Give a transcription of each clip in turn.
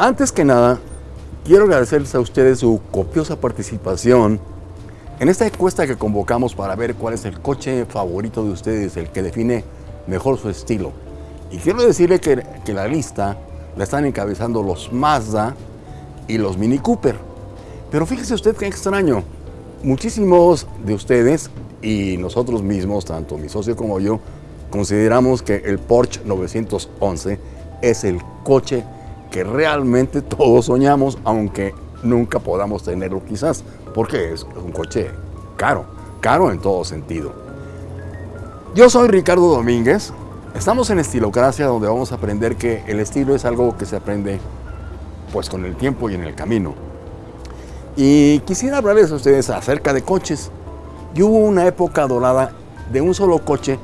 Antes que nada, quiero agradecerles a ustedes su copiosa participación en esta encuesta que convocamos para ver cuál es el coche favorito de ustedes, el que define mejor su estilo. Y quiero decirle que, la lista la están encabezando los Mazda y los Mini Cooper. Pero fíjese usted qué extraño. Muchísimos de ustedes y nosotros mismos, tanto mi socio como yo, consideramos que el Porsche 911 es el coche que realmente todos soñamos, aunque nunca podamos tenerlo quizás, porque es un coche caro, caro en todo sentido. Yo soy Ricardo Domínguez, estamos en Estilocracia donde vamos a aprender que el estilo es algo que se aprende pues con el tiempo y en el camino. Y quisiera hablarles a ustedes acerca de coches. Y hubo una época dorada de un solo coche,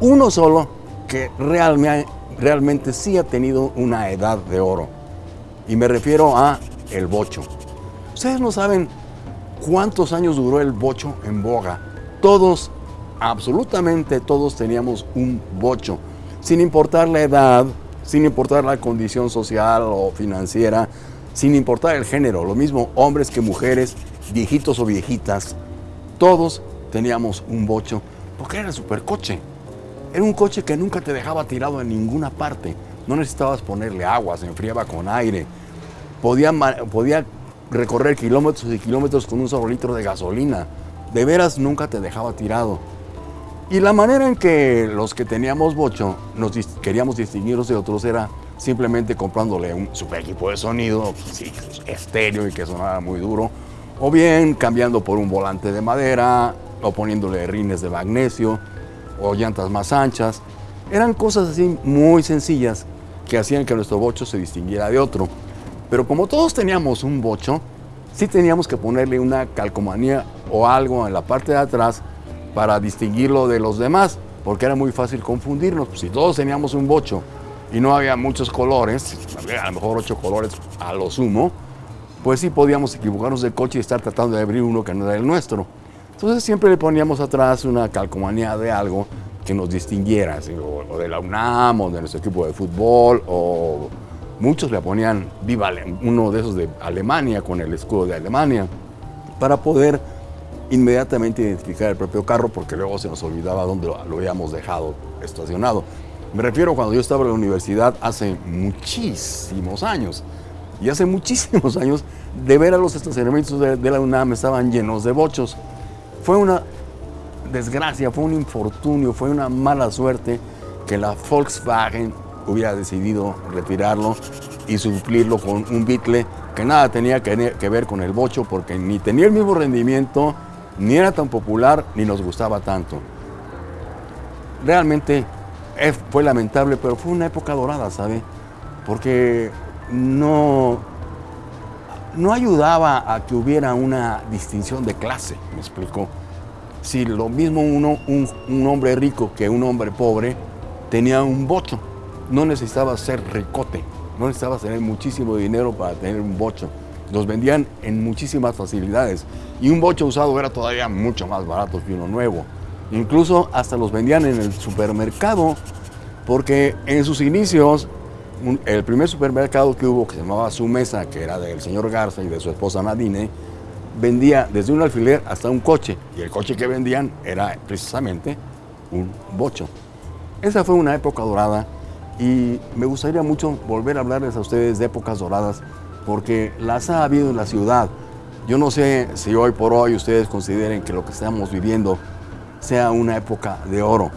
uno solo, que realmente, realmente sí ha tenido una edad de oro. Y me refiero a el bocho. Ustedes no saben cuántos años duró el bocho en boga. Todos, absolutamente todos teníamos un bocho, sin importar la edad, sin importar la condición social o financiera, sin importar el género, lo mismo hombres que mujeres, viejitos o viejitas, todos teníamos un bocho, porque era el supercoche. Era un coche que nunca te dejaba tirado en ninguna parte. No necesitabas ponerle agua, se enfriaba con aire. Podía, recorrer kilómetros y kilómetros con un solo litro de gasolina. De veras nunca te dejaba tirado. Y la manera en que los que teníamos bocho nos queríamos distinguirnos de otros era simplemente comprándole un super equipo de sonido, estéreo y que sonara muy duro, o bien cambiando por un volante de madera, o poniéndole rines de magnesio, o llantas más anchas. Eran cosas así muy sencillas que hacían que nuestro bocho se distinguiera de otro. Pero como todos teníamos un bocho, sí teníamos que ponerle una calcomanía o algo en la parte de atrás para distinguirlo de los demás, porque era muy fácil confundirnos. Si todos teníamos un bocho y no había muchos colores, a lo mejor ocho colores a lo sumo, pues sí podíamos equivocarnos de coche y estar tratando de abrir uno que no era el nuestro. Entonces siempre le poníamos atrás una calcomanía de algo que nos distinguiera, o de la UNAM, o de nuestro equipo de fútbol, o muchos le ponían viva uno de esos de Alemania con el escudo de Alemania, para poder inmediatamente identificar el propio carro, porque luego se nos olvidaba dónde lo, lo habíamos dejado estacionado. Me refiero cuando yo estaba en la universidad hace muchísimos años. Y hace muchísimos años, de ver a los estacionamientos de, de la UNAM estaban llenos de bochos. Fue una desgracia, fue un infortunio, fue una mala suerte que la Volkswagen hubiera decidido retirarlo y suplirlo con un Beetle que nada tenía que, ver con el bocho porque ni tenía el mismo rendimiento, ni era tan popular, ni nos gustaba tanto. Realmente fue lamentable, pero fue una época dorada, ¿sabe? Porque no, no ayudaba a que hubiera una distinción de clase, me explico. Si lo mismo uno, un, un hombre rico que un hombre pobre tenía un bocho, no necesitaba ser ricote, no necesitaba tener muchísimo dinero para tener un bocho. Los vendían en muchísimas facilidades y un bocho usado era todavía mucho más barato que uno nuevo. Incluso hasta los vendían en el supermercado, porque en sus inicios, el primer supermercado que hubo, que se llamaba Su Mesa, que era del señor Garza y de su esposa Nadine, vendía desde un alfiler hasta un coche, y el coche que vendían era precisamente un bocho. Esa fue una época dorada y me gustaría mucho volver a hablarles a ustedes de épocas doradas, porque las ha habido en la ciudad. Yo no sé si hoy por hoy ustedes consideren que lo que estamos viviendo sea una época de oro,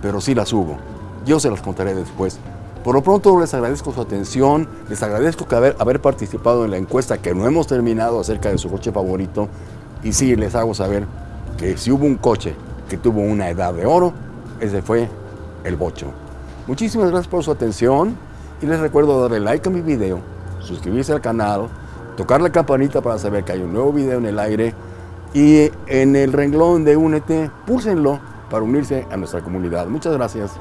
pero sí las hubo. Yo se las contaré después. Por lo pronto les agradezco su atención, les agradezco que haber, participado en la encuesta que no hemos terminado acerca de su coche favorito y sí les hago saber que si hubo un coche que tuvo una edad de oro, ese fue el bocho. Muchísimas gracias por su atención y les recuerdo darle like a mi video, suscribirse al canal, tocar la campanita para saber que hay un nuevo video en el aire y en el renglón de Únete, púlsenlo para unirse a nuestra comunidad. Muchas gracias.